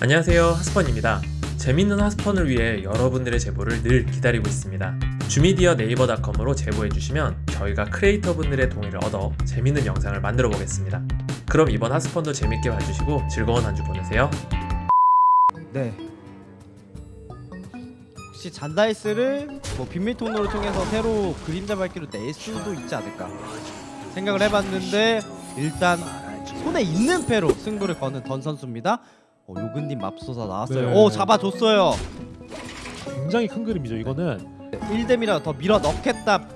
안녕하세요 하스펀입니다 재밌는 하스펀을 위해 여러분들의 제보를 늘 기다리고 있습니다 주미디어 네이버닷컴으로 제보해주시면 저희가 크리에이터분들의 동의를 얻어 재밌는 영상을 만들어 보겠습니다 그럼 이번 하스펀도 재밌게 봐주시고 즐거운 한 주 보내세요 네. 혹시 잔다이스를 뭐 통로를 통해서 새로 그림자 밝기로 낼 수도 있지 않을까 생각을 해봤는데 일단 손에 있는 패로 승부를 거는 던 선수입니다. 어, 요근님 맙소사 나왔어요. 네. 오 잡아줬어요. 굉장히 큰 그림이죠 이거는 1댐이라 더 밀어 넣겠다.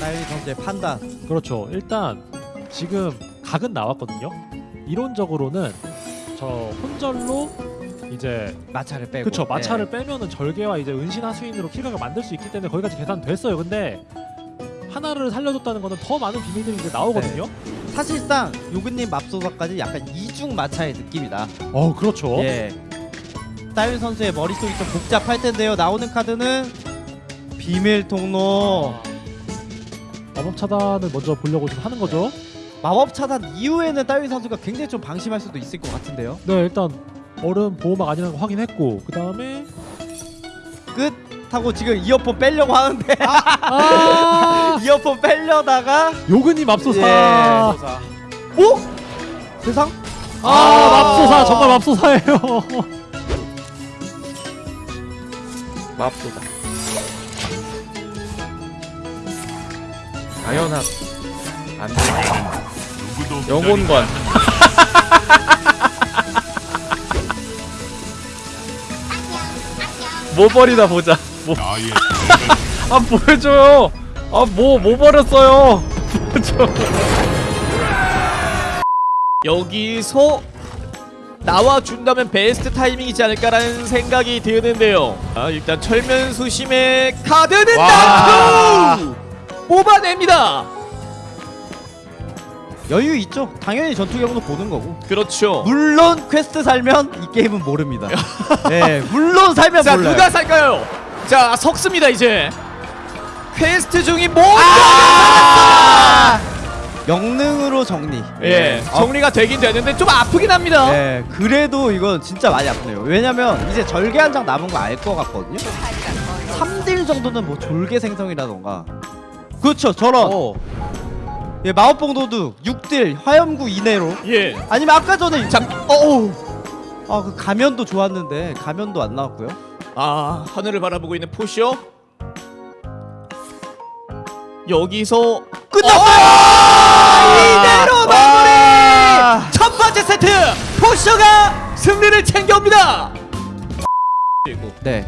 나일리 선수의 판단. 그렇죠 일단 지금 각은 나왔거든요 이론적으로는 저 혼절로 이제 마차를 빼고. 그쵸 마차를 네. 빼면은 절개와 이제 은신 하수인으로 킬각을 만들 수 있기 때문에 거기까지 계산됐어요 근데 하나를 살려줬다는 거는 더 많은 비밀들이 이제 나오거든요 사실상 요근님 맙소사까지 약간 이중 마차의 느낌이다. 어 그렇죠 예. 따윤 선수의 머릿속이 좀 복잡할 텐데요. 나오는 카드는 비밀 통로. 마법 차단을 먼저 보려고 좀 하는 거죠 마법 차단 이후에는 따윈 선수가 굉장히 좀 방심할 수도 있을 것 같은데요. 네 일단 얼음 보호막 아니라는 거 확인했고 그 다음에 끝 하고 지금 이어폰 빼려고 하는데. 아. 이어폰 빼려다가. 요근님 맙소사. 예. 오 세상? 아 맙소사. 정말 맙소사예요. 맙소다 당연한. 안돼. 영혼관. 뭐 버리나 보자 뭐. 아 보여줘요 아뭐 뭐 버렸어요 보여줘 여기서 나와준다면 베스트 타이밍이지 않을까라는 생각이 드는데요 아, 일단 철면수심의 카드는 와. 나투 뽑아냅니다 여유 있죠. 당연히 전투 경도 보는 거고. 그렇죠 물론 퀘스트 살면 이 게임은 모릅니다. 예, 물론 살면 자 몰라요. 누가 살까요? 자 석습니다 이제 퀘스트 중이 모두 아! 영능으로 정리. 예 아, 정리가 되긴 되는데 좀 아프긴 합니다 예, 그래도 이건 진짜 많이 아프네요. 왜냐면 이제 절개 한 장 남은 거 알 것 같거든요. 3딜 정도는 뭐 졸개 생성이라던가. 그렇죠, 저런. 어. 예, 마법봉 도둑 6딜 화염구 이내로. 예. 아니면 아까 전에 자, 어우. 아, 그 가면도 좋았는데 가면도 안 나왔고요. 아 하늘을 바라보고 있는 포시오. 여기서 끝났어요! 이대로 마무리! 첫 번째 세트 포시오가 승리를 챙겨옵니다! 그리고 네.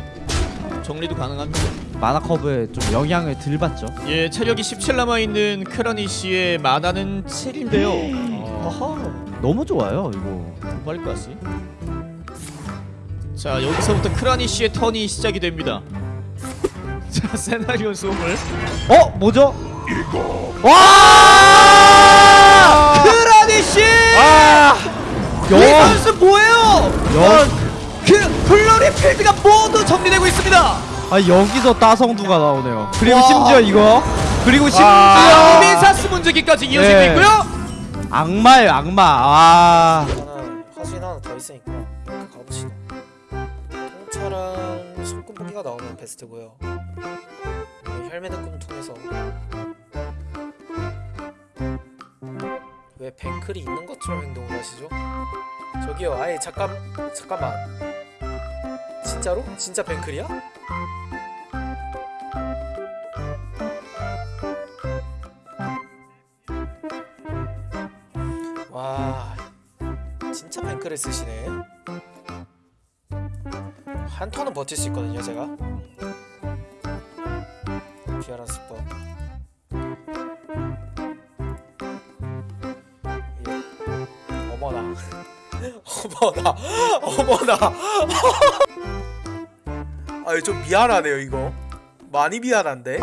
정리도 가능합니다. 마나 커브에 좀 영향을 덜 받죠. 예 체력이 17 남아 있는 크라니 씨의 마나는 7인데요. 아하 너무 좋아요, 이거. 빨리 까지 자 여기서부터 크라니 씨의 턴이 시작이 됩니다 자 세나리오 수업을 어, 뭐죠? 와! 크라니 씨! 아! 이 선수 뭐예요? 여- 그 플로리 필드가 모두 정리되고 있습니다. 아, 여기서 따성두가 나오네요. 그리고 와. 심지어 이거. 그리고 심지어 아, 미사스 문제기까지 이어지고 네. 있고요. 악마예요, 악마. 아. 손금보기가 나오면 베스트고요 네, 혈매는 꿈 통해서 왜 뱅클이 있는 것처럼 행동을 하시죠? 저기요 아예 잠깐 잠깐만 진짜로? 진짜 뱅클이야? 와 진짜 뱅크를 쓰시네 한 턴은 버틸 수 있거든요 제가. 비아라 스법 예. 어머나. 어머나. 어머나. 아좀 미안하네요 이거. 많이 미안한데